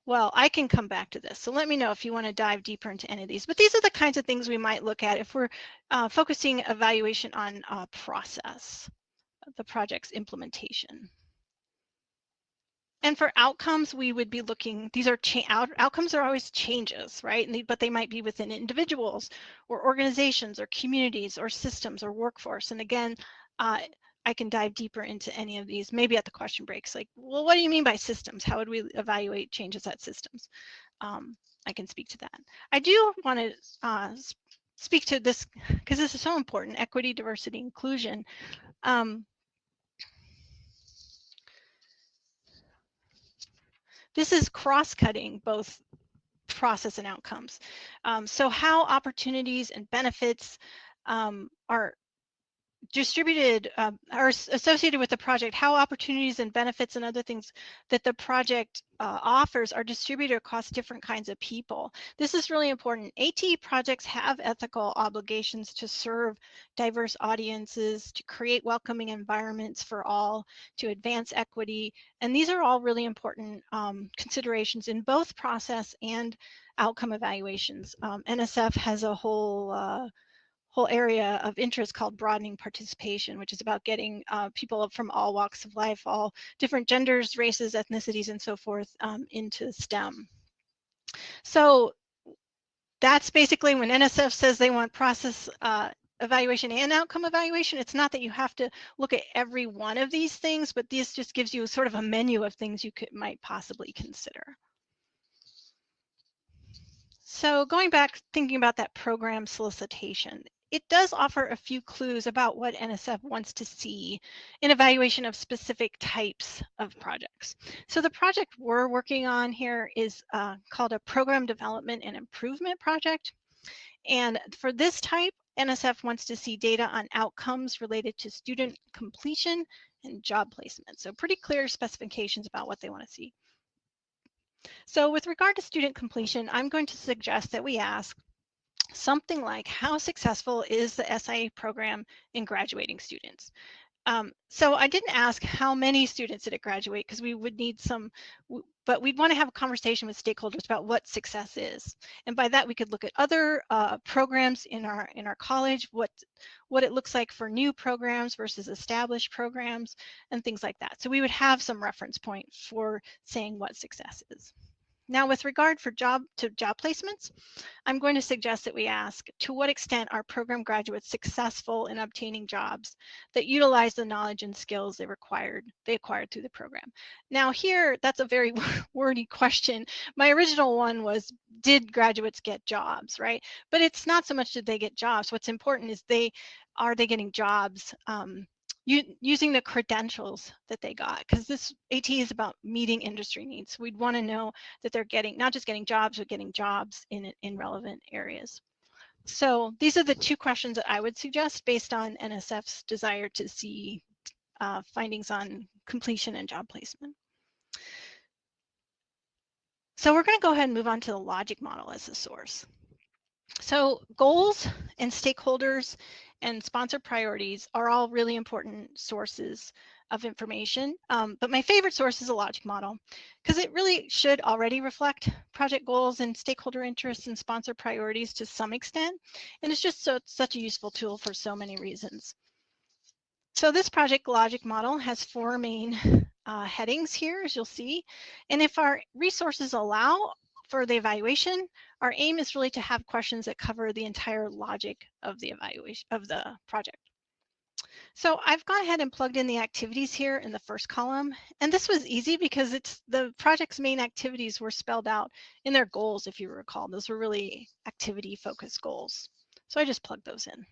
Well, I can come back to this. So let me know if you want to dive deeper into any of these. But these are the kinds of things we might look at if we're uh, focusing evaluation on uh, process, the project's implementation. And for outcomes, we would be looking, these are out, outcomes are always changes, right? They, but they might be within individuals or organizations or communities or systems or workforce. And again, uh, I can dive deeper into any of these, maybe at the question breaks, like, well, what do you mean by systems? How would we evaluate changes at systems? Um, I can speak to that. I do want to uh, speak to this because this is so important, equity, diversity, inclusion. Um, This is cross-cutting both process and outcomes. Um, so how opportunities and benefits um, are distributed uh, are associated with the project, how opportunities and benefits and other things that the project uh, offers are distributed across different kinds of people. This is really important. ATE projects have ethical obligations to serve diverse audiences, to create welcoming environments for all, to advance equity, and these are all really important um, considerations in both process and outcome evaluations. Um, NSF has a whole uh, whole area of interest called broadening participation, which is about getting uh, people from all walks of life, all different genders, races, ethnicities, and so forth um, into STEM. So that's basically when NSF says they want process uh, evaluation and outcome evaluation. It's not that you have to look at every one of these things, but this just gives you sort of a menu of things you could might possibly consider. So going back, thinking about that program solicitation, it does offer a few clues about what NSF wants to see in evaluation of specific types of projects. So the project we're working on here is uh, called a Program Development and Improvement Project. And for this type, NSF wants to see data on outcomes related to student completion and job placement. So pretty clear specifications about what they want to see. So with regard to student completion, I'm going to suggest that we ask, something like how successful is the SIA program in graduating students? Um, so I didn't ask how many students did it graduate because we would need some, but we'd want to have a conversation with stakeholders about what success is. And by that we could look at other uh, programs in our in our college, what what it looks like for new programs versus established programs and things like that. So we would have some reference point for saying what success is. Now, with regard for job to job placements, I'm going to suggest that we ask, to what extent are program graduates successful in obtaining jobs that utilize the knowledge and skills they required, they acquired through the program? Now here, that's a very wordy question. My original one was, did graduates get jobs, right? But it's not so much did they get jobs. What's important is they, are they getting jobs um, using the credentials that they got because this AT is about meeting industry needs. We'd want to know that they're getting not just getting jobs, but getting jobs in in relevant areas. So these are the two questions that I would suggest based on NSF's desire to see uh, findings on completion and job placement. So we're going to go ahead and move on to the logic model as a source. So goals and stakeholders and sponsor priorities are all really important sources of information. Um, but my favorite source is a logic model because it really should already reflect project goals and stakeholder interests and sponsor priorities to some extent. And it's just so, such a useful tool for so many reasons. So this project logic model has four main uh, headings here, as you'll see. And if our resources allow, for the evaluation, our aim is really to have questions that cover the entire logic of the evaluation of the project. So I've gone ahead and plugged in the activities here in the first column. And this was easy because it's the project's main activities were spelled out in their goals, if you recall. Those were really activity focused goals. So I just plugged those in.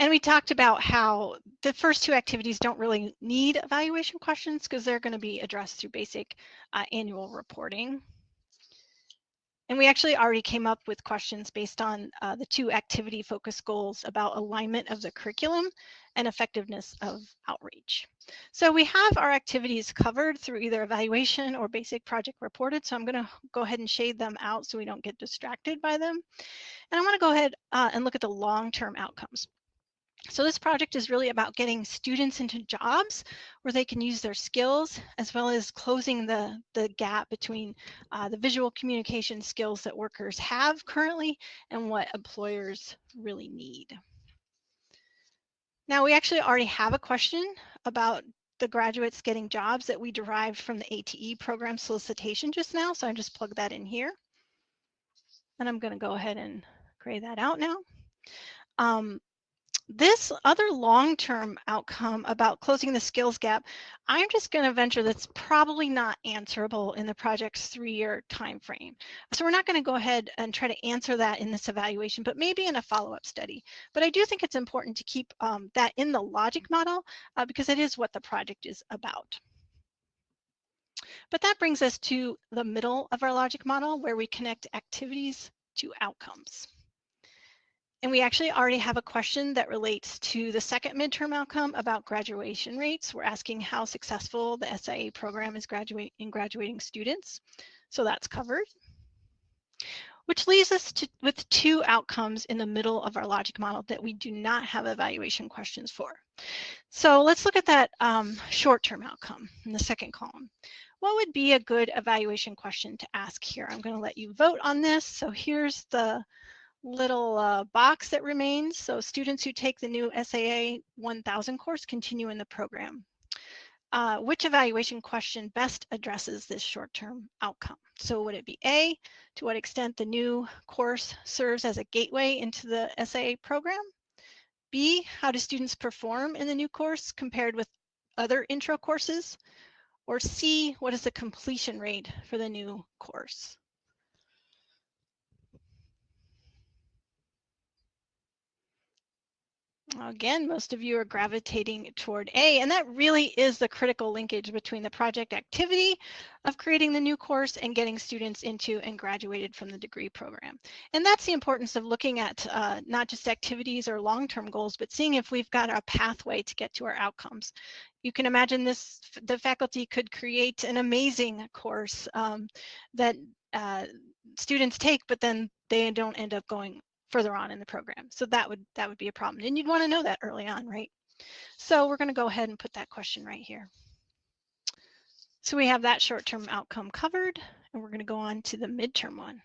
And we talked about how the first two activities don't really need evaluation questions because they're going to be addressed through basic uh, annual reporting. And we actually already came up with questions based on uh, the two activity focused goals about alignment of the curriculum and effectiveness of outreach. So we have our activities covered through either evaluation or basic project reported. So I'm going to go ahead and shade them out so we don't get distracted by them. And I want to go ahead uh, and look at the long-term outcomes. So this project is really about getting students into jobs where they can use their skills as well as closing the, the gap between uh, the visual communication skills that workers have currently and what employers really need. Now we actually already have a question about the graduates getting jobs that we derived from the ATE program solicitation just now. So I just plug that in here. And I'm gonna go ahead and gray that out now. Um, this other long-term outcome about closing the skills gap, I'm just going to venture that's probably not answerable in the project's three-year time frame. So we're not going to go ahead and try to answer that in this evaluation, but maybe in a follow-up study. But I do think it's important to keep um, that in the logic model uh, because it is what the project is about. But that brings us to the middle of our logic model where we connect activities to outcomes. And we actually already have a question that relates to the second midterm outcome about graduation rates. We're asking how successful the SIA program is graduate in graduating students. So that's covered. Which leaves us to, with two outcomes in the middle of our logic model that we do not have evaluation questions for. So let's look at that um, short-term outcome in the second column. What would be a good evaluation question to ask here? I'm going to let you vote on this. So here's the little uh, box that remains. So students who take the new SAA 1000 course continue in the program. Uh, which evaluation question best addresses this short-term outcome? So would it be A, to what extent the new course serves as a gateway into the SAA program? B, how do students perform in the new course compared with other intro courses? Or C, what is the completion rate for the new course? Again, most of you are gravitating toward A, and that really is the critical linkage between the project activity of creating the new course and getting students into and graduated from the degree program. And that's the importance of looking at uh, not just activities or long-term goals, but seeing if we've got a pathway to get to our outcomes. You can imagine this, the faculty could create an amazing course um, that uh, students take, but then they don't end up going further on in the program. So that would that would be a problem. And you'd want to know that early on, right? So we're going to go ahead and put that question right here. So we have that short-term outcome covered, and we're going to go on to the midterm one.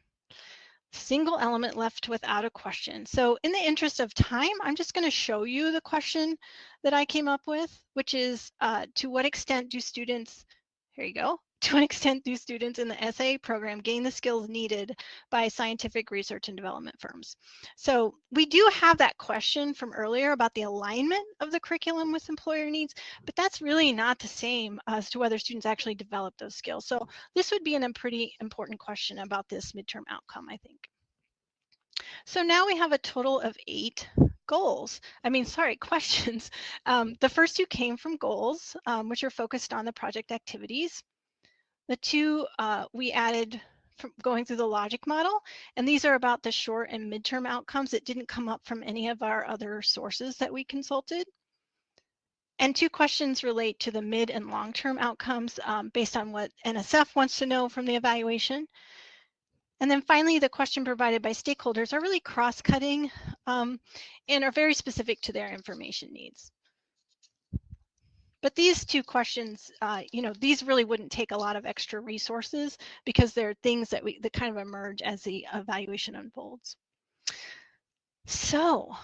Single element left without a question. So in the interest of time, I'm just going to show you the question that I came up with, which is uh, to what extent do students, here you go, to an extent do students in the SA program gain the skills needed by scientific research and development firms? So we do have that question from earlier about the alignment of the curriculum with employer needs, but that's really not the same as to whether students actually develop those skills. So this would be an, a pretty important question about this midterm outcome, I think. So now we have a total of eight goals. I mean, sorry, questions. Um, the first two came from goals, um, which are focused on the project activities. The two uh, we added from going through the logic model, and these are about the short and midterm outcomes. It didn't come up from any of our other sources that we consulted. And two questions relate to the mid and long-term outcomes um, based on what NSF wants to know from the evaluation. And then finally, the question provided by stakeholders are really cross-cutting um, and are very specific to their information needs. But these two questions, uh, you know, these really wouldn't take a lot of extra resources because they're things that we that kind of emerge as the evaluation unfolds. So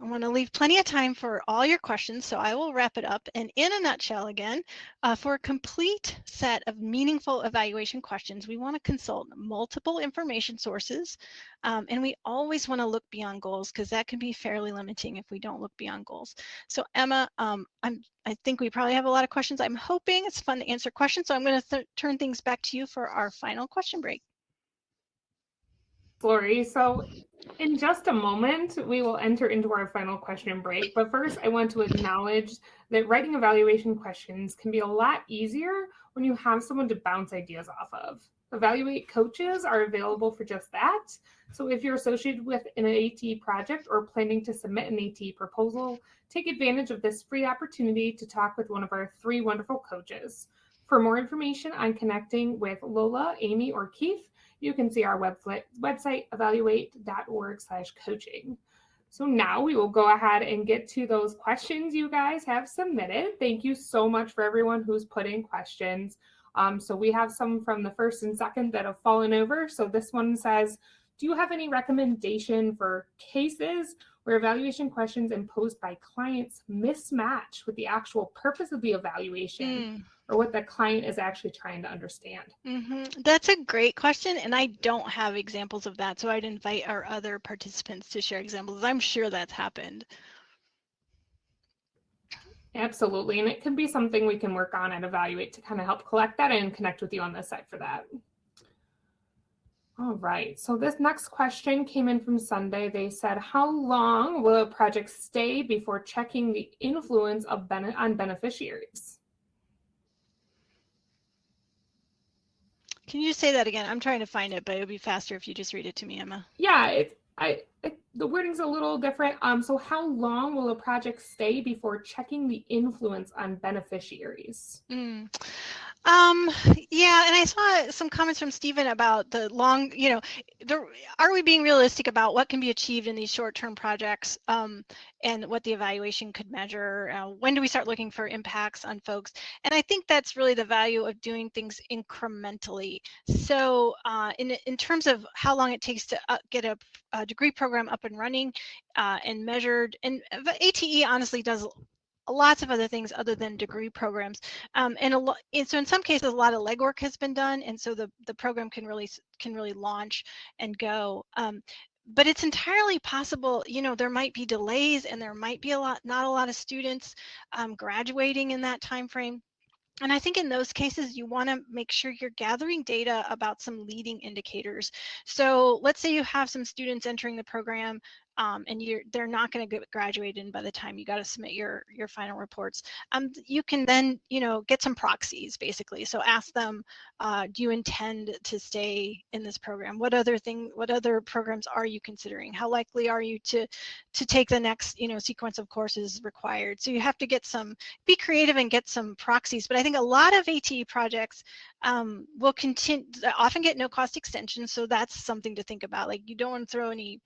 I want to leave plenty of time for all your questions, so I will wrap it up. And in a nutshell again, uh, for a complete set of meaningful evaluation questions, we want to consult multiple information sources, um, and we always want to look beyond goals because that can be fairly limiting if we don't look beyond goals. So Emma, um, I'm, I think we probably have a lot of questions. I'm hoping it's fun to answer questions, so I'm going to turn things back to you for our final question break. Lori, so in just a moment, we will enter into our final question break. But first, I want to acknowledge that writing evaluation questions can be a lot easier when you have someone to bounce ideas off of. Evaluate coaches are available for just that. So if you're associated with an AT project or planning to submit an AT proposal, take advantage of this free opportunity to talk with one of our three wonderful coaches. For more information on connecting with Lola, Amy, or Keith, you can see our website, evaluate.org slash coaching. So now we will go ahead and get to those questions you guys have submitted. Thank you so much for everyone who's put in questions. Um, so we have some from the first and second that have fallen over. So this one says, do you have any recommendation for cases where evaluation questions imposed by clients mismatch with the actual purpose of the evaluation? Mm or what the client is actually trying to understand? Mm-hmm. That's a great question, and I don't have examples of that. So I'd invite our other participants to share examples. I'm sure that's happened. Absolutely, and it can be something we can work on and evaluate to kind of help collect that and connect with you on the site for that. All right, so this next question came in from Sunday. They said, how long will a project stay before checking the influence of ben on beneficiaries? Can you say that again? I'm trying to find it, but it would be faster if you just read it to me, Emma. Yeah, it, I, it, the wording's a little different. Um, so how long will a project stay before checking the influence on beneficiaries? Mm. Um, yeah, and I saw some comments from Stephen about the long, you know, the, are we being realistic about what can be achieved in these short-term projects um, and what the evaluation could measure? Uh, when do we start looking for impacts on folks? And I think that's really the value of doing things incrementally. So uh, in, in terms of how long it takes to uh, get a, a, degree program up and running uh, and measured, and ATE honestly does lots of other things other than degree programs. Um, and, a lot, and so in some cases, a lot of legwork has been done. And so the, the program can really, can really launch and go. Um, but it's entirely possible, you know, there might be delays and there might be a lot, not a lot of students um, graduating in that time frame. And I think in those cases, you want to make sure you're gathering data about some leading indicators. So let's say you have some students entering the program um, and you're they're not going to get graduated by the time you got to submit your your final reports. Um, you can then you know get some proxies basically. So ask them, uh, do you intend to stay in this program? What other thing? What other programs are you considering? How likely are you to to take the next you know sequence of courses required? So you have to get some be creative and get some proxies. But I think a lot of ATE projects um, will continue often get no cost extensions. So that's something to think about. Like you don't want to throw any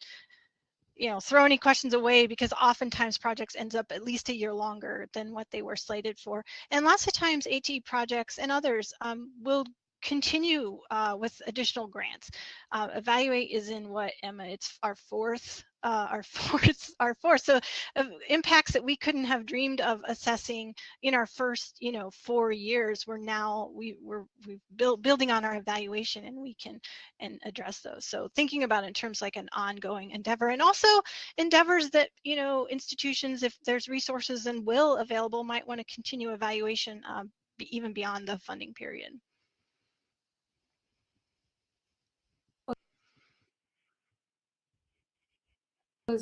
you know, throw any questions away because oftentimes projects ends up at least a year longer than what they were slated for. And lots of times AT projects and others um, will continue uh, with additional grants. Uh, Evaluate is in what, Emma, it's our fourth uh, our fourth, our force So uh, impacts that we couldn't have dreamed of assessing in our first, you know, four years. We're now we we're we built building on our evaluation, and we can and address those. So thinking about in terms like an ongoing endeavor, and also endeavors that you know institutions, if there's resources and will available, might want to continue evaluation um, even beyond the funding period.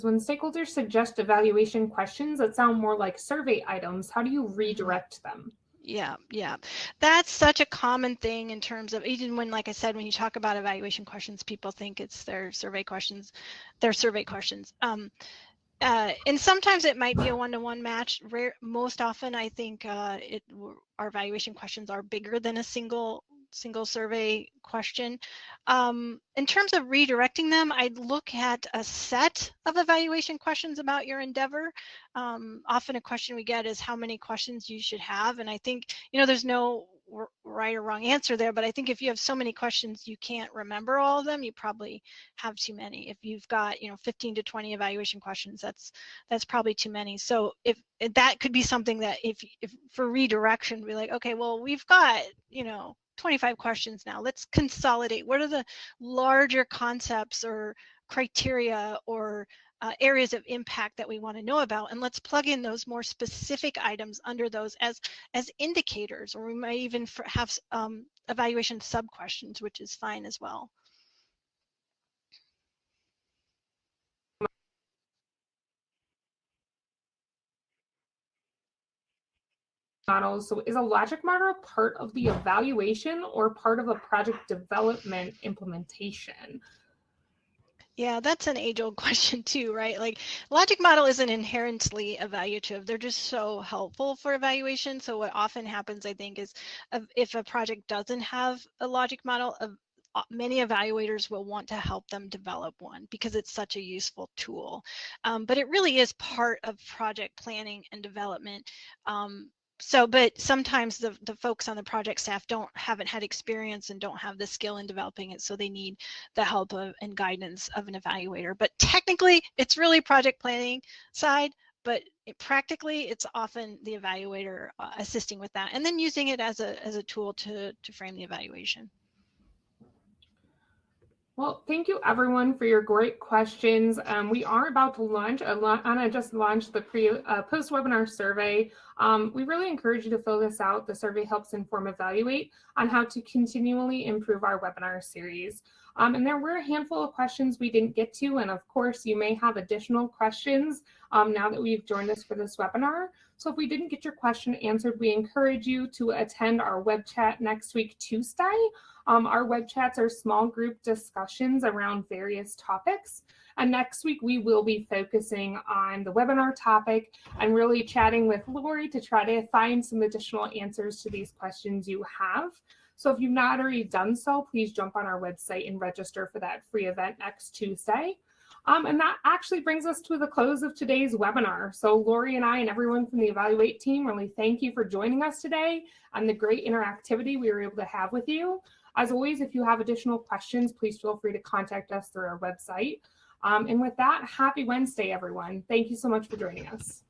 When stakeholders suggest evaluation questions that sound more like survey items, how do you redirect them? Yeah, yeah. That's such a common thing in terms of even when, like I said, when you talk about evaluation questions, people think it's their survey questions, their survey questions. Um, uh, and sometimes it might be a one-to-one match. Rare, most often, I think uh, it, our evaluation questions are bigger than a single single survey question. Um, in terms of redirecting them, I'd look at a set of evaluation questions about your endeavor. Um, often a question we get is how many questions you should have. And I think, you know, there's no right or wrong answer there, but I think if you have so many questions you can't remember all of them, you probably have too many. If you've got, you know, 15 to 20 evaluation questions, that's that's probably too many. So if that could be something that if, if for redirection, be like, okay, well, we've got, you know, 25 questions now. Let's consolidate. What are the larger concepts or criteria or uh, areas of impact that we want to know about and let's plug in those more specific items under those as as indicators or we might even have um, evaluation sub questions which is fine as well models. So is a logic model part of the evaluation or part of a project development implementation? Yeah, that's an age-old question too, right? Like logic model isn't inherently evaluative. They're just so helpful for evaluation. So what often happens, I think, is if a project doesn't have a logic model, many evaluators will want to help them develop one because it's such a useful tool. Um, but it really is part of project planning and development. Um, so but sometimes the the folks on the project staff don't haven't had experience and don't have the skill in developing it so they need the help of and guidance of an evaluator. But technically it's really project planning side but it, practically it's often the evaluator uh, assisting with that and then using it as a as a tool to to frame the evaluation well, thank you everyone for your great questions. Um, we are about to launch, Anna just launched the pre uh, post-webinar survey. Um, we really encourage you to fill this out. The survey helps inform Evaluate on how to continually improve our webinar series. Um, and there were a handful of questions we didn't get to, and of course you may have additional questions um, now that we've joined us for this webinar. So if we didn't get your question answered, we encourage you to attend our web chat next week, Tuesday. Um, our web chats are small group discussions around various topics. And next week, we will be focusing on the webinar topic and really chatting with Lori to try to find some additional answers to these questions you have. So if you've not already done so, please jump on our website and register for that free event next Tuesday. Um, and that actually brings us to the close of today's webinar. So Lori and I and everyone from the Evaluate team really thank you for joining us today and the great interactivity we were able to have with you. As always, if you have additional questions, please feel free to contact us through our website. Um, and with that, happy Wednesday, everyone. Thank you so much for joining us.